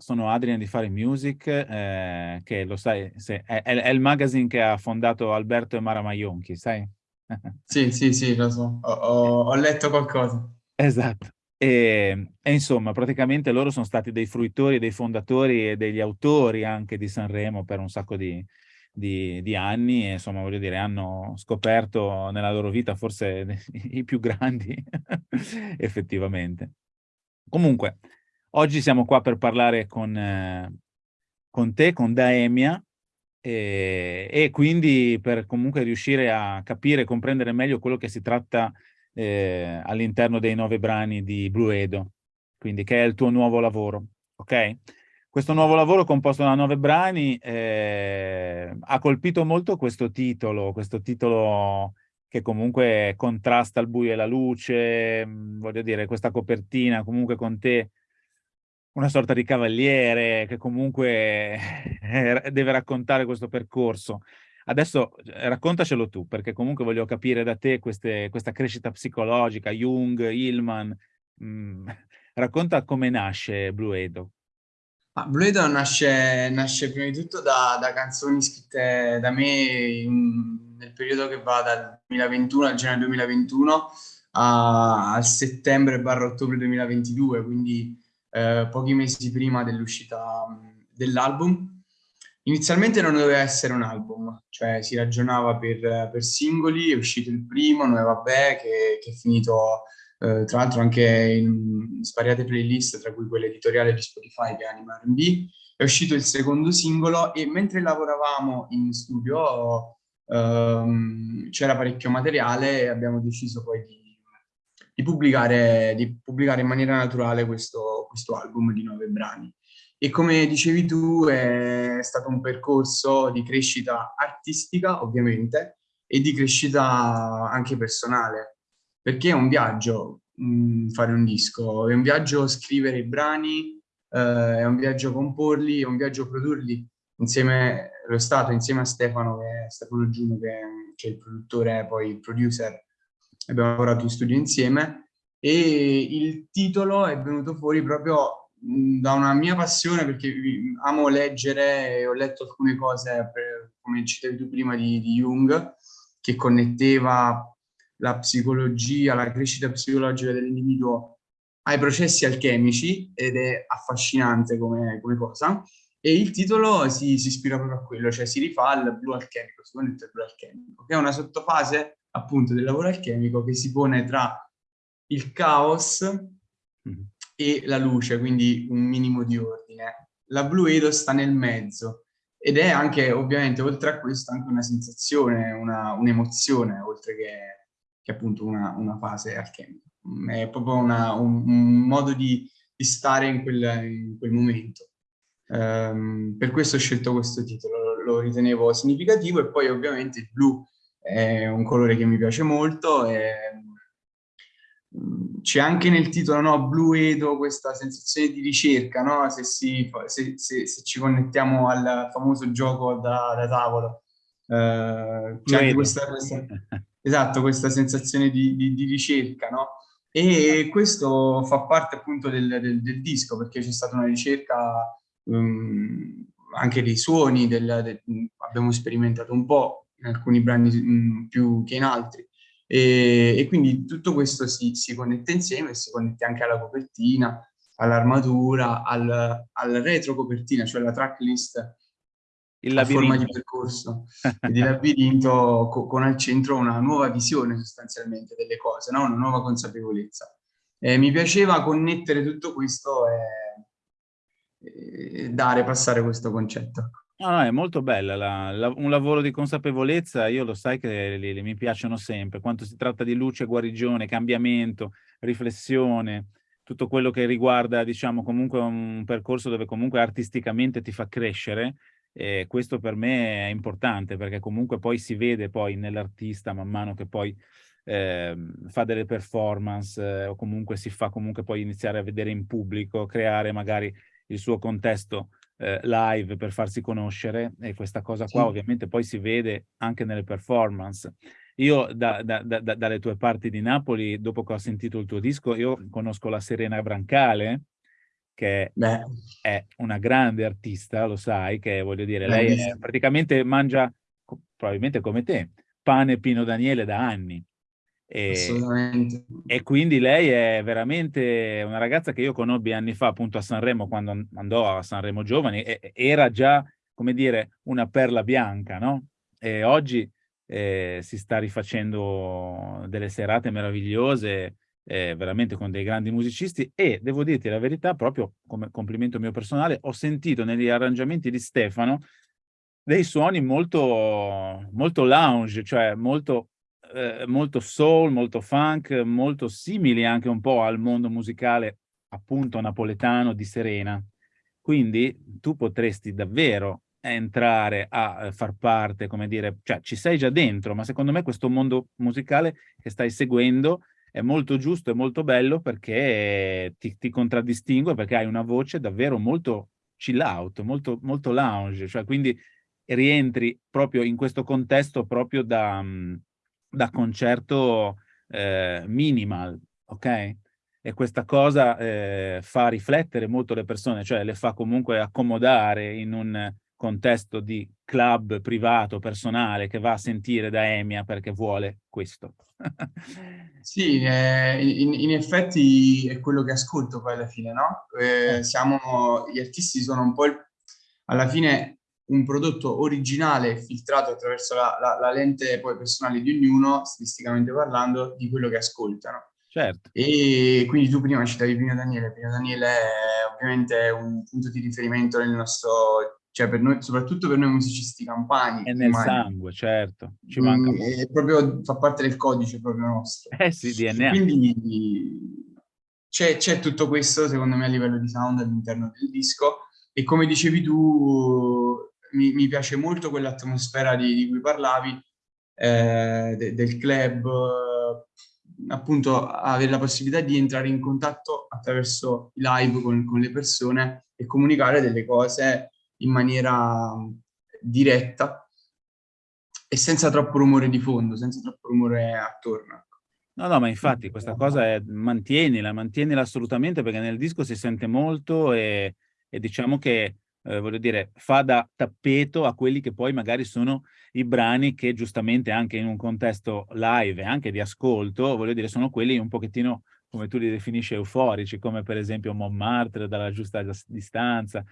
sono Adrian di Fare Music, eh, che lo sai, se, è, è, il magazine che ha fondato Alberto e Mara Maionchi, sai? sì, sì, sì, lo so, ho, ho, ho letto qualcosa. Esatto. E, e, insomma, praticamente loro sono stati dei fruitori, dei fondatori e degli autori anche di Sanremo per un sacco di, di, di anni e insomma, voglio dire, hanno scoperto nella loro vita forse i più grandi, effettivamente. Comunque, oggi siamo qua per parlare con, eh, con te, con Daemia, e, e, quindi per comunque riuscire a capire e comprendere meglio quello che si tratta eh, all'interno dei nove brani di Blue Edo, quindi che è il tuo nuovo lavoro, ok? Questo nuovo lavoro composto da nove brani eh, ha colpito molto questo titolo, questo titolo che comunque contrasta il buio e la luce, mm, voglio dire, questa copertina comunque con te una sorta di cavaliere che comunque deve raccontare questo percorso. Adesso eh, raccontacelo tu, perché comunque voglio capire da te queste, questa crescita psicologica, Jung, Hillman. Mm, racconta come nasce Blue Edo. Ah, Blue Edo nasce, nasce, prima di tutto da, da canzoni scritte da me in, nel periodo che va dal 2021 al gennaio 2021 a, al settembre barra ottobre 2022, quindi eh, pochi mesi prima dell'uscita dell'album. Inizialmente non doveva essere un album, cioè si ragionava per, per singoli, è uscito il primo, Noi Vabbè, che, che è finito eh, tra l'altro anche in svariate playlist, tra cui quella editoriale di Spotify che è Anima R&B, è uscito il secondo singolo e mentre lavoravamo in studio ehm, c'era parecchio materiale e abbiamo deciso poi di, di, pubblicare, di pubblicare, in maniera naturale questo, questo album di nove brani. E come dicevi tu è stato un percorso di crescita artistica ovviamente e di crescita anche personale. Perché è un viaggio mh, mm, fare un disco, è un viaggio scrivere i brani, eh, è un viaggio comporli, è un viaggio produrli insieme, lo stato insieme a Stefano, che è Stefano Giuno, che, che è il produttore, poi il producer, abbiamo lavorato in studio insieme e il titolo è venuto fuori proprio da una mia passione perché amo leggere e ho letto alcune cose, per, come citavi tu prima, di, di Jung, che connetteva la psicologia, la crescita psicologica dell'individuo ai processi alchemici ed è affascinante come, come cosa. E il titolo si, si, ispira proprio a quello, cioè si rifà al blu alchemico, secondo il blu alchemico, che è una sottofase appunto del lavoro alchemico che si pone tra il caos mm. e la luce, quindi un minimo di ordine. La Blue Edo sta nel mezzo ed è anche ovviamente oltre a questo anche una sensazione, un'emozione, un oltre che che è appunto una, una fase alchemica. È proprio una, un, un, modo di, di stare in quel, in quel momento. Um, per questo ho scelto questo titolo, lo, lo, ritenevo significativo e poi ovviamente il blu è un colore che mi piace molto mm, c'è anche nel titolo no, Blue Edo questa sensazione di ricerca, no? se, si, se, se, se, ci connettiamo al famoso gioco da, da tavolo. Uh, c'è anche questa, questa, esatto, questa sensazione di, di, di ricerca, no? E questo fa parte appunto del, del, del disco, perché c'è stata una ricerca um, anche dei suoni, del, abbiamo sperimentato un po' in alcuni brani um, più che in altri. E, e quindi tutto questo si, si, connette insieme si connette anche alla copertina, all'armatura, al, al retro copertina, cioè la tracklist il a forma di percorso di labirinto co con al centro una nuova visione sostanzialmente delle cose, no? una nuova consapevolezza. Eh, mi piaceva connettere tutto questo e, e dare, passare questo concetto. No, no, è molto bella, la, la, un lavoro di consapevolezza, io lo sai che li, li, mi piacciono sempre, quanto si tratta di luce, guarigione, cambiamento, riflessione, tutto quello che riguarda, diciamo, comunque un percorso dove comunque artisticamente ti fa crescere, e questo per me è importante perché comunque poi si vede poi nell'artista man mano che poi eh, fa delle performance eh, o comunque si fa comunque poi iniziare a vedere in pubblico, creare magari il suo contesto eh, live per farsi conoscere e questa cosa qua sì. ovviamente poi si vede anche nelle performance. Io da, da, da, dalle tue parti di Napoli, dopo che ho sentito il tuo disco, io conosco la Serena Brancale, che Beh. è una grande artista, lo sai, che voglio dire, lei è, praticamente mangia, probabilmente come te, pane Pino Daniele da anni. E. E quindi lei è veramente una ragazza che io conobbi anni fa appunto a Sanremo, quando andò a Sanremo Giovani, e, era già, come dire, una perla bianca, no? E oggi eh, si sta rifacendo delle serate meravigliose, eh, veramente con dei grandi musicisti e devo dirti la verità, proprio come complimento mio personale, ho sentito negli arrangiamenti di Stefano dei suoni molto, molto lounge, cioè molto, eh, molto soul, molto funk, molto simili anche un po' al mondo musicale appunto napoletano di Serena. Quindi tu potresti davvero entrare a far parte, come dire, cioè ci sei già dentro, ma secondo me questo mondo musicale che stai seguendo è molto giusto e molto bello perché ti, ti contraddistingue, perché hai una voce davvero molto chill out, molto, molto lounge, cioè quindi rientri proprio in questo contesto proprio da, mm, da concerto eh, minimal, ok? E questa cosa eh, fa riflettere molto le persone, cioè le fa comunque accomodare in un contesto di club privato, personale, che va a sentire da Emia perché vuole questo. sì, eh, in, in, effetti è quello che ascolto poi alla fine, no? Eh, eh. siamo, gli artisti sono un po' il, alla fine un prodotto originale filtrato attraverso la, la, la, lente poi personale di ognuno, stilisticamente parlando, di quello che ascoltano. Certo. E quindi tu prima citavi Pino Daniele, Pino Daniele è ovviamente un punto di riferimento nel nostro cioè per noi, soprattutto per noi musicisti campani. È nel sangue, certo. Ci manca mm, è proprio, fa parte del codice proprio nostro. Eh sì, DNA. Quindi c'è tutto questo, secondo me, a livello di sound all'interno del disco. E come dicevi tu, mi, mi piace molto quell'atmosfera di, di, cui parlavi, eh, de, del club, appunto avere la possibilità di entrare in contatto attraverso i live con, con le persone e comunicare delle cose in maniera diretta e senza troppo rumore di fondo, senza troppo rumore attorno. Ecco. No, no, ma infatti questa cosa è, mantienila, mantienila assolutamente perché nel disco si sente molto e, e diciamo che, eh, voglio dire, fa da tappeto a quelli che poi magari sono i brani che giustamente anche in un contesto live e anche di ascolto, voglio dire, sono quelli un pochettino come tu li definisci euforici, come per esempio Montmartre dalla giusta distanza,